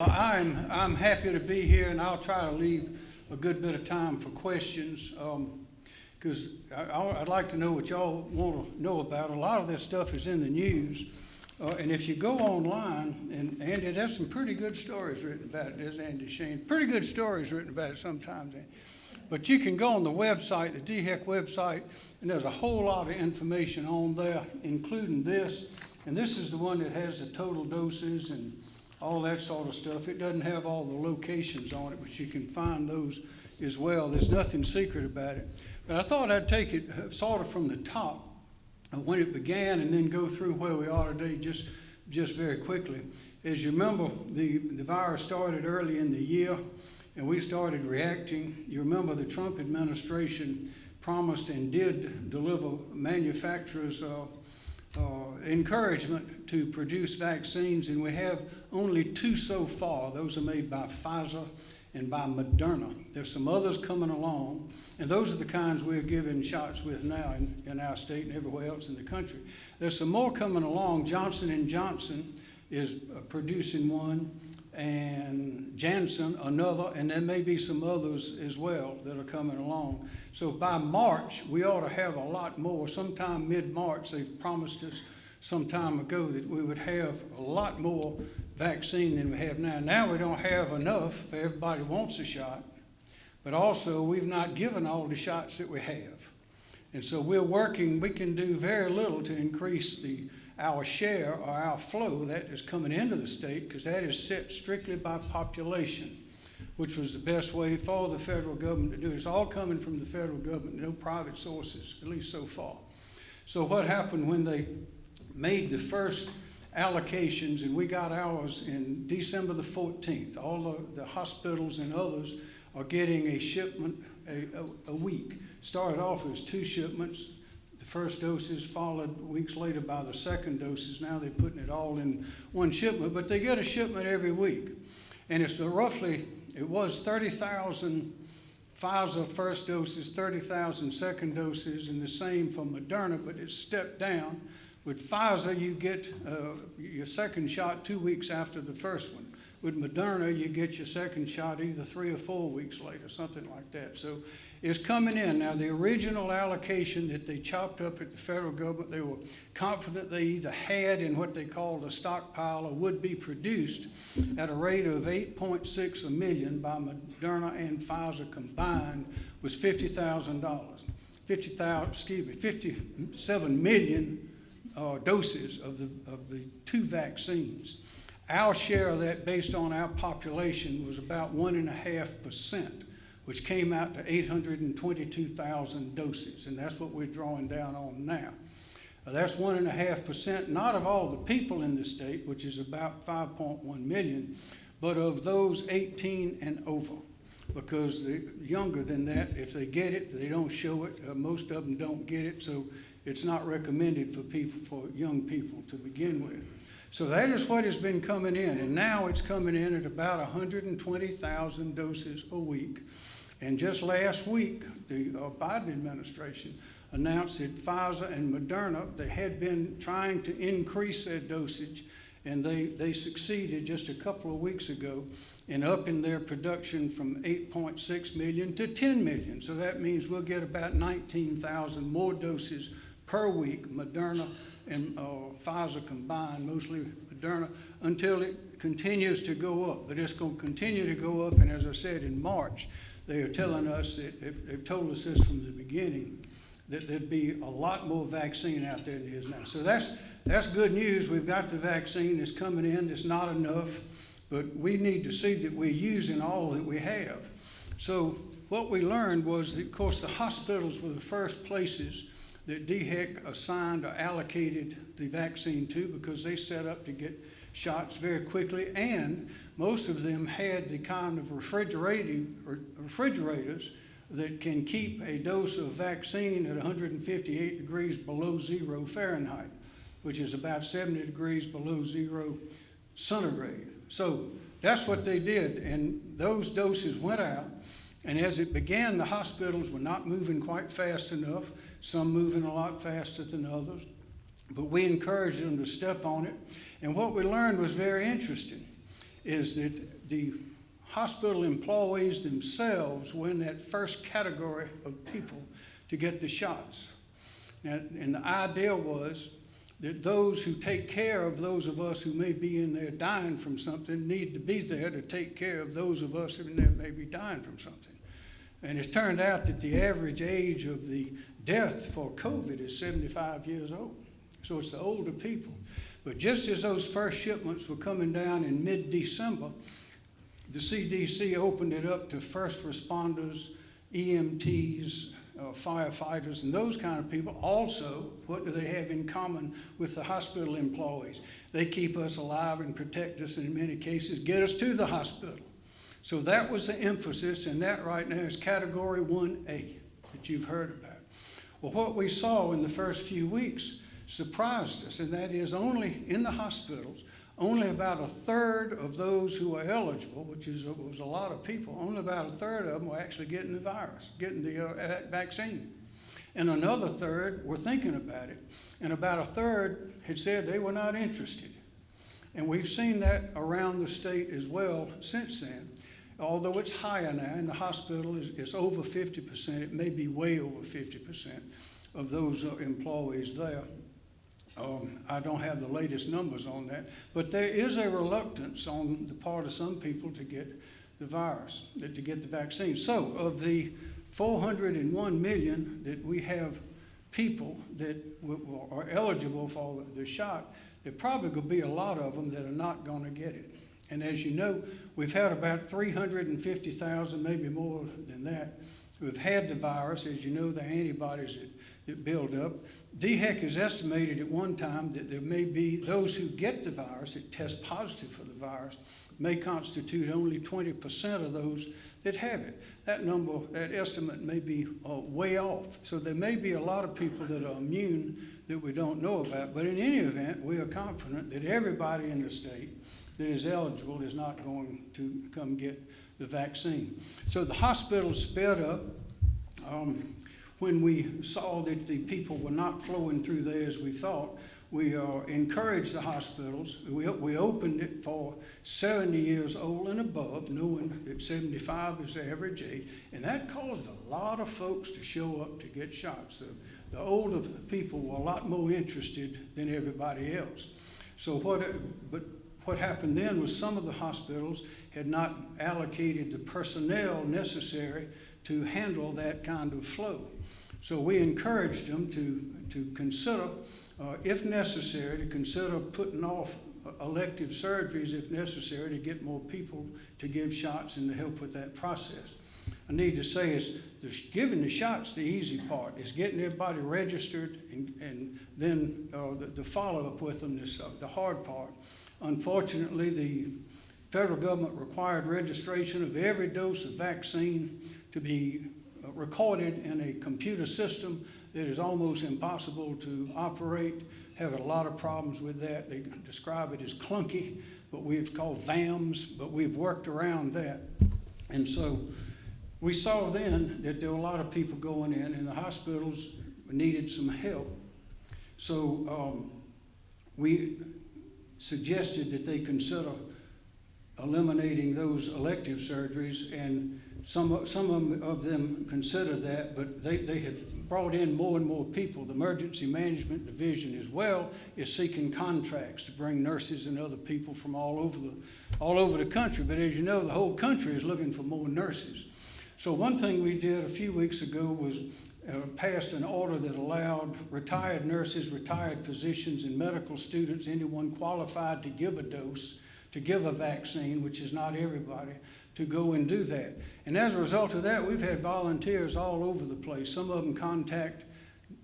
I'm, I'm happy to be here, and I'll try to leave a good bit of time for questions, because I- I'd like to know what y'all want to know about. A lot of this stuff is in the news, uh, and if you go online, and Andy, there's some pretty good stories written about it, there's Andy Shain, pretty good stories written about it sometimes. But you can go on the website, the DHEC website, and there's a whole lot of information on there, including this. And this is the one that has the total doses and all that sort of stuff. It doesn't have all the locations on it, but you can find those as well. There's nothing secret about it. But I thought I'd take it uh, sort of from the top, when it began, and then go through where we are today just, just very quickly. As you remember, the, the virus started early in the year, and we started reacting. You remember the Trump administration promised and did deliver manufacturers uh, encouragement to produce vaccines, and we have only two so far. Those are made by Pfizer and by Moderna. There's some others coming along, and those are the kinds we're giving shots with now in, in our state and everywhere else in the country. There's some more coming along. Johnson Johnson is uh, producing one, and Janssen another, and there may be some others as well that are coming along. So by March, we ought to have a lot more. Sometime mid-March, they've promised us some time ago that we would have a lot more vaccine than we have now. Now we don't have enough. Everybody wants a shot, but also we've not given all the shots that we have. And so we're working, we can do very little to increase the, our share or our flow that is coming into the state because that is set strictly by population, which was the best way for the federal government to do it. It's all coming from the federal government, no private sources, at least so far. So what happened when they made the first allocations, and we got ours in December the 14th. All the, the hospitals and others are getting a shipment a, a, a week. Started off as two shipments. The first doses followed weeks later by the second doses. Now they're putting it all in one shipment, but they get a shipment every week. And it's roughly, it was 30,000 Pfizer first doses, 30,000 second doses, and the same for Moderna, but it's stepped down. With Pfizer, you get uh, your second shot two weeks after the first one. With Moderna, you get your second shot either three or four weeks later, something like that. So it's coming in. Now, the original allocation that they chopped up at the federal government, they were confident they either had in what they called a stockpile or would be produced at a rate of 8.6 a million by Moderna and Pfizer combined was $50,000. 50,000, excuse me, 57 million uh, doses of the, of the two vaccines. Our share of that, based on our population, was about one and a half percent, which came out to 822,000 doses, and that's what we're drawing down on now. Uh, that's one and a half percent, not of all the people in the state, which is about 5.1 million, but of those 18 and over. Because the younger than that, if they get it, they don't show it. Uh, most of them don't get it, so it's not recommended for people, for young people to begin with. So that is what has been coming in, and now it's coming in at about 120,000 doses a week. And just last week, the uh, Biden administration announced that Pfizer and Moderna, they had been trying to increase their dosage, and they, they succeeded just a couple of weeks ago in upping their production from 8.6 million to 10 million. So that means we'll get about 19,000 more doses per week, Moderna and uh, Pfizer combined, mostly Moderna, until it continues to go up. But it's going to continue to go up, and as I said, in March, they are telling us that, they've told us this from the beginning, that there'd be a lot more vaccine out there than is now. So that's, that's good news. We've got the vaccine, it's coming in, it's not enough, but we need to see that we're using all that we have. So what we learned was that, of course, the hospitals were the first places that DHEC assigned or allocated the vaccine to because they set up to get shots very quickly and most of them had the kind of refrigerators that can keep a dose of vaccine at 158 degrees below zero Fahrenheit, which is about 70 degrees below zero centigrade. So that's what they did, and those doses went out. And as it began, the hospitals were not moving quite fast enough some moving a lot faster than others. But we encouraged them to step on it. And what we learned was very interesting, is that the hospital employees themselves were in that first category of people to get the shots. And, and the idea was that those who take care of those of us who may be in there dying from something need to be there to take care of those of us who in there may be dying from something. And it turned out that the average age of the death for COVID is 75 years old. So it's the older people. But just as those first shipments were coming down in mid December, the CDC opened it up to first responders, EMTs, uh, firefighters, and those kind of people. Also, what do they have in common with the hospital employees? They keep us alive and protect us, and in many cases, get us to the hospital. So that was the emphasis, and that right now is category 1A that you've heard about. Well, what we saw in the first few weeks surprised us, and that is only in the hospitals, only about a third of those who are eligible, which is, was a lot of people, only about a third of them were actually getting the virus, getting the uh, vaccine. And another third were thinking about it, and about a third had said they were not interested. And we've seen that around the state as well since then. Although it's higher now, in the hospital is it's over 50%, it may be way over 50% of those employees there. Um, I don't have the latest numbers on that, but there is a reluctance on the part of some people to get the virus, to get the vaccine. So, of the 401 million that we have people that are eligible for the shot, there probably could be a lot of them that are not going to get it. And as you know, we've had about 350,000, maybe more than that, who have had the virus. As you know, the antibodies that, that build up. DHEC has estimated at one time that there may be those who get the virus, that test positive for the virus, may constitute only 20% of those that have it. That number, that estimate may be uh, way off. So there may be a lot of people that are immune that we don't know about. But in any event, we are confident that everybody in the state that is eligible is not going to come get the vaccine. So the hospital sped up. Um, when we saw that the people were not flowing through there as we thought, we uh, encouraged the hospitals. We, we opened it for 70 years old and above, knowing that 75 is the average age. And that caused a lot of folks to show up to get shots. The, the older people were a lot more interested than everybody else. So what, but what happened then was some of the hospitals had not allocated the personnel necessary to handle that kind of flow. So we encouraged them to, to consider, uh, if necessary, to consider putting off elective surgeries if necessary to get more people to give shots and to help with that process. I need to say is giving the shots the easy part is getting everybody registered and, and then uh, the, the follow-up with them is uh, the hard part. Unfortunately, the federal government required registration of every dose of vaccine to be uh, recorded in a computer system that is almost impossible to operate. Have a lot of problems with that. They describe it as clunky, but we've called VAMS, but we've worked around that. And so we saw then that there were a lot of people going in, and the hospitals needed some help. So um, we suggested that they consider eliminating those elective surgeries, and some, some of them considered that, but they, they have brought in more and more people. The Emergency Management Division as well is seeking contracts to bring nurses and other people from all over the, all over the country. But as you know, the whole country is looking for more nurses. So one thing we did a few weeks ago was passed an order that allowed retired nurses, retired physicians, and medical students, anyone qualified to give a dose, to give a vaccine, which is not everybody, to go and do that. And as a result of that, we've had volunteers all over the place. Some of them contact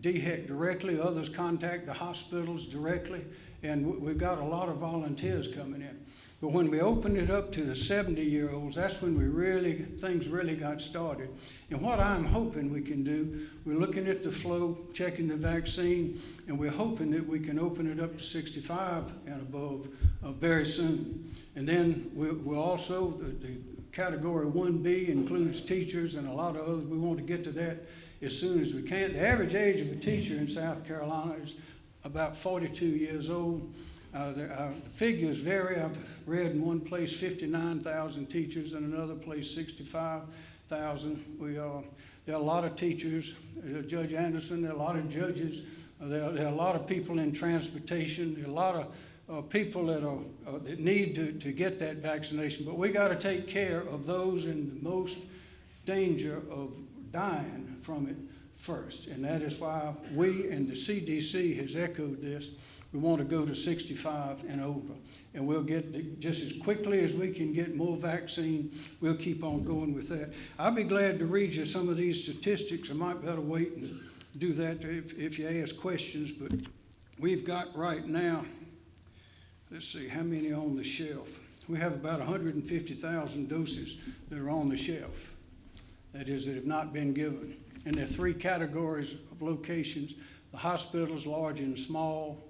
DHEC directly, others contact the hospitals directly, and we've got a lot of volunteers coming in. But when we opened it up to the 70 year olds, that's when we really, things really got started. And what I'm hoping we can do, we're looking at the flow, checking the vaccine, and we're hoping that we can open it up to 65 and above uh, very soon. And then we'll, we'll also, the, the category 1B includes teachers and a lot of others. We want to get to that as soon as we can. The average age of a teacher in South Carolina is about 42 years old. Uh, the, uh, figures vary. I've read in one place fifty-nine thousand teachers, and another place sixty-five thousand. We, uh, there are a lot of teachers, uh, Judge Anderson, there are a lot of judges, uh, there, there are a lot of people in transportation, there are a lot of uh, people that are, uh, that need to, to get that vaccination. But we gotta take care of those in the most danger of dying from it first. And that is why we and the CDC has echoed this. We want to go to 65 and over. And we'll get, just as quickly as we can get more vaccine, we'll keep on going with that. I'll be glad to read you some of these statistics. I might better wait and do that if, if you ask questions, but we've got right now, let's see, how many on the shelf? We have about 150,000 doses that are on the shelf. That is, that have not been given. And there are three categories of locations, the hospitals, large and small,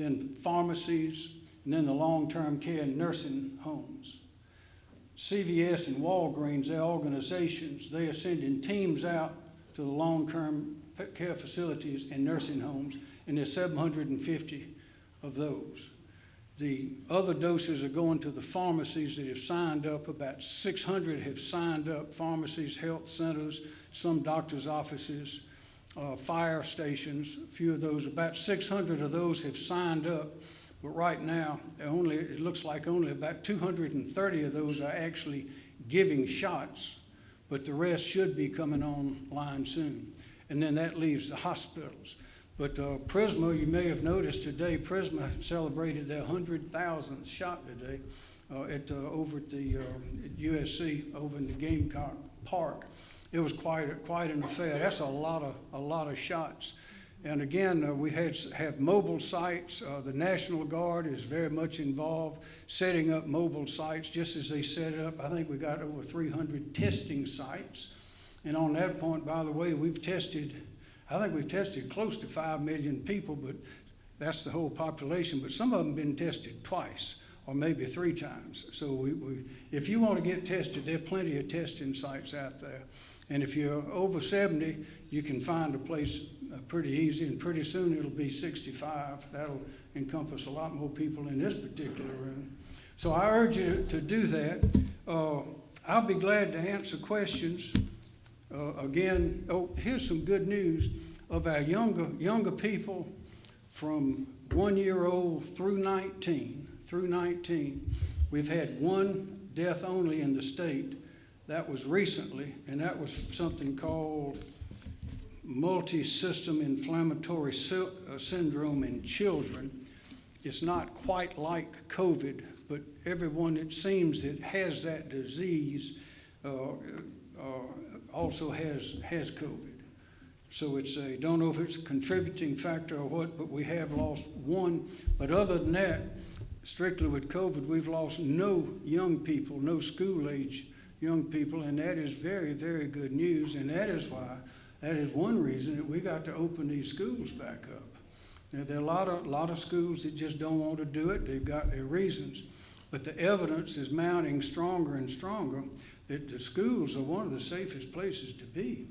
then pharmacies, and then the long-term care and nursing homes. CVS and Walgreens, their organizations, they are sending teams out to the long-term care facilities and nursing homes, and there's seven hundred and fifty of those. The other doses are going to the pharmacies that have signed up. About 600 have signed up, pharmacies, health centers, some doctor's offices, uh, fire stations, a few of those. About 600 of those have signed up, but right now, only, it looks like only about 230 of those are actually giving shots, but the rest should be coming online soon. And then that leaves the hospitals. But uh, Prisma, you may have noticed today, Prisma celebrated their 100,000th shot today uh, at, uh, over at the uh, at USC, over in the Gamecock Park. It was quite, quite an affair. That's a lot of, a lot of shots. And again, uh, we had, have mobile sites. Uh, The National Guard is very much involved setting up mobile sites, just as they set up. I think we got over 300 testing sites. And on that point, by the way, we've tested, I think we've tested close to 5 million people, but that's the whole population. But some of them been tested twice or maybe three times. So we, we, if you want to get tested, there are plenty of testing sites out there. And if you're over 70, you can find a place uh, pretty easy, and pretty soon it'll be 65. That'll encompass a lot more people in this particular room. So I urge you to do that. Uh, I'll be glad to answer questions. Uh, again, oh, here's some good news of our younger, younger people from one year old through 19, through 19. We've had one death only in the state. That was recently, and that was something called multi-system inflammatory sy- uh, syndrome in children. It's not quite like COVID, but everyone it seems that has that disease uh, uh, also has, has COVID. So it's a, don't know if it's a contributing factor or what, but we have lost one. But other than that, strictly with COVID, we've lost no young people, no school-age young people, and that is very, very good news. And that is why, that is one reason that we got to open these schools back up. Now, there are a lot of, lot of schools that just don't want to do it. They've got their reasons. But the evidence is mounting stronger and stronger that the schools are one of the safest places to be.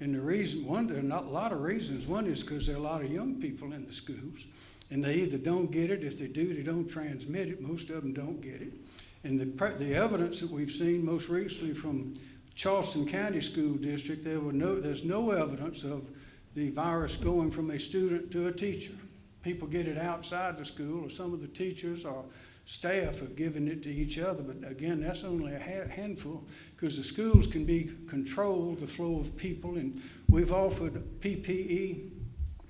And the reason, one, there are not a lot of reasons. One is because there are a lot of young people in the schools, and they either don't get it. If they do, they don't transmit it. Most of them don't get it. And the, the evidence that we've seen most recently from Charleston County School District, there were no, there's no evidence of the virus going from a student to a teacher. People get it outside the school, or some of the teachers or staff have given it to each other. But again, that's only a ha- handful because the schools can be controlled, the flow of people, and we've offered PPE,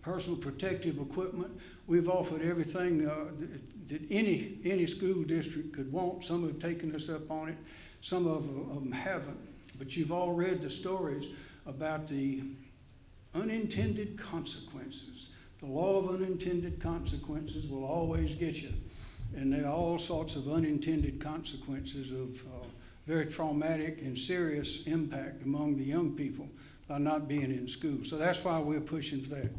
personal protective equipment. We've offered everything uh, that, that any any school district could want. Some have taken us up on it, some of them haven't. But you've all read the stories about the unintended consequences. The law of unintended consequences will always get you. And there are all sorts of unintended consequences of uh, very traumatic and serious impact among the young people by not being in school. So that's why we're pushing for that.